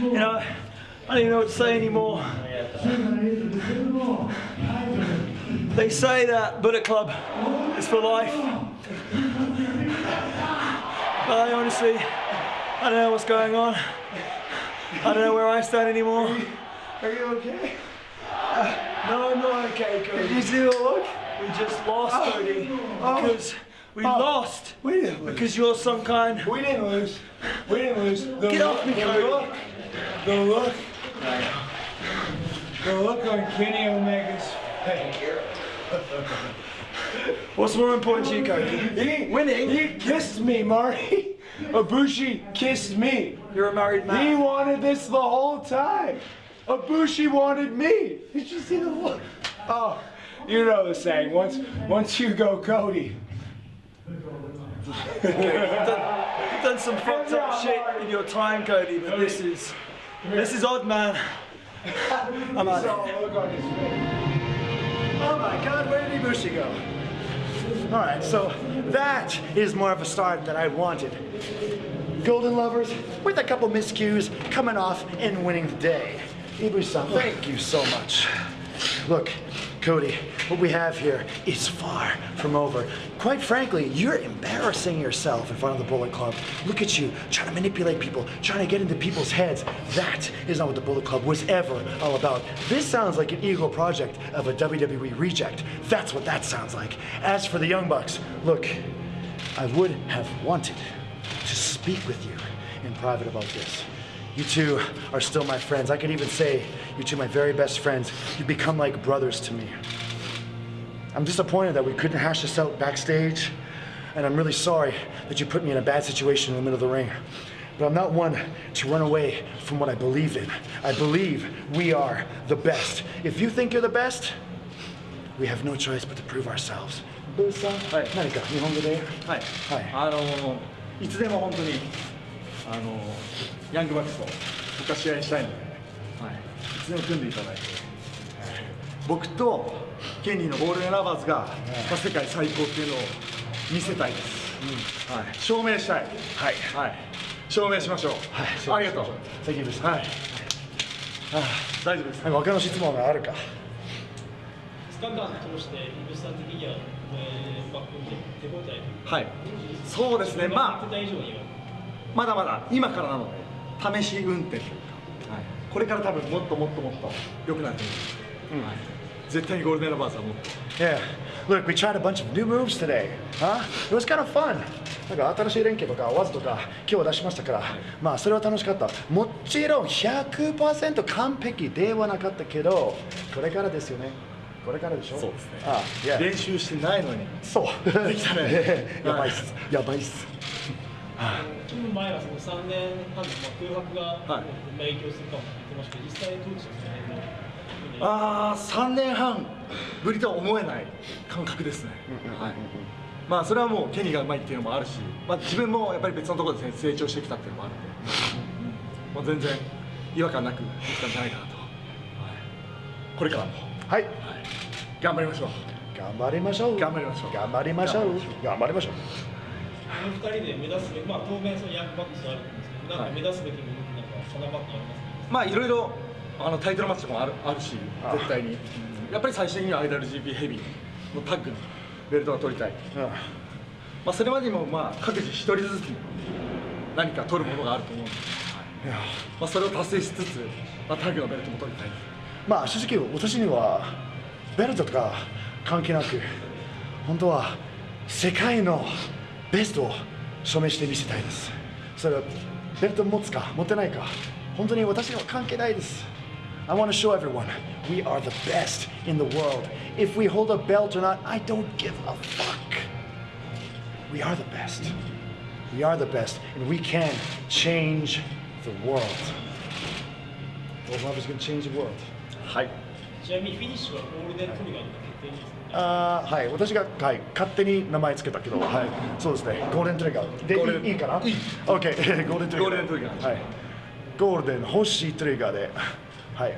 You know, I don't even know what to say anymore. They say that Bullet Club is for life. But I honestly, I don't know what's going on. I don't know where I stand anymore. Are you okay? Uh, no, I'm not okay, Cody. Did you see the look? We just lost, oh, Cody. Oh. Because we Oh. lost. We didn't lose. Because you're some kind. We didn't lose. We didn't lose. The Get off me, the Cody. look. The look. The look on Kenny Omega's face. What's more important to you, Cody? Winning? He kissed me, Marty. Ibushi kissed me. You're a married man. He wanted this the whole time. Ibushi wanted me. Did you see the look? Oh, you know the saying. Once, once you go, Cody. You've done some fucked up shit in your time, Cody, but this is this is odd, man. I'm out. Oh my god, where did Ibushi go? Alright, so that is more of a start that I wanted. Golden Lovers, with a couple miscues, coming off and winning the day. Ibushi-san, thank you so much. Look, Cody, what we have here is far from over. Quite frankly, you're embarrassing yourself in front of the Bullet Club. Look at you, trying to manipulate people, trying to get into people's heads. That is not what the Bullet Club was ever all about. This sounds like an ego project of a WWE reject. That's what that sounds like. As for the Young Bucks, look, I would have wanted to speak with you in private about this. You two are still my friends. I could even say you two are my very best friends. You become like brothers to me. I'm disappointed that we couldn't hash this out backstage, and I'm really sorry that you put me in a bad situation in the middle of the ring. But I'm not one to run away from what I believe in. I believe we are the best. If you think you're the best, we have no choice but to prove ourselves. ブースさん、はい何か日本語ではい、はいあのいつでも本当に あのヤングバックスと僕は試合したいので、はい、いつでも組んでいただいて、僕とケニーのゴールデンラバーズが、まあ、世界最高っていうのを見せたいです、はい、証明したい、はい。はい、証明しましょう、はい。ありがとう、Thank you, ブースさんはい、大丈夫です。なんか他の質問があるか2日間通して、イブスさん的には、えー、バックで手応えはい、そうですね、まあまだまだ今からなので試し運転というか、はい、これから多分もっともっともっと良くなると思います、はい、絶対にゴールデンラバーズはもっと Yeah. Look, we tried a bunch of new moves today. Huh? It was kind of fun. なんか新しい連携とかわざとか今日出しましたから、まあそれは楽しかった。もちろん100%完璧ではなかったけど、これからですよね。これからでしょ？そうですねあ、いや、練習してないのにそう。できたね やばいっす。やばいっす。組む前はその3年半のまあ空白が、はいまあ影響するかもって言ってましたけど、実際どうでしたかね。ああ3年半ぶりとは思えない感覚ですね、はい、まあそれはもうケニーがうまいっていうのもあるし、まあ、自分もやっぱり別のところで成長してきたっていうのもあるので、もう全然違和感なくできたんじゃないかなと、はい、これからも、はい。はい、頑張りましょう頑張りましょう。頑張りましょう頑張りましょう。頑張りましょう。この2人で目指すべき、まあ、当面そのヤングバックスはあるんですけど、なんか目指すべきものなんか定まってありますか、まあいろいろあのタイトルマッチとかもあるあるしあ。絶対に。やっぱり最終的には IWGP ヘビーのタッグのベルトが取りたい、うんまあ、それまでにもまあ各自一人ずつ何か取るものがあると思うんで、いや。まあ、それを達成しつつ、まあ、タッグのベルトも取りたい。まあ正直私にはベルトとか関係なく本当は世界のベストを証明してみせたいですそれはベルト持つか持ってないか本当に私には関係ないです I want to show everyone we are the best in the world if we hold a belt or not I don't give a fuck we are the best we are the best and we can change the world World Love is going to change the world はいちなみにフィニッシュはゴールデントリガーの決定ですね。 あーはい、私が、はい、勝手に名前つけたけど、はい、そうですね、ゴールデントリガー。でいいいいかな ?OK、ゴールデン トリガー。ゴールデントリガーはい。ゴールデン欲しいトリガーで、はい。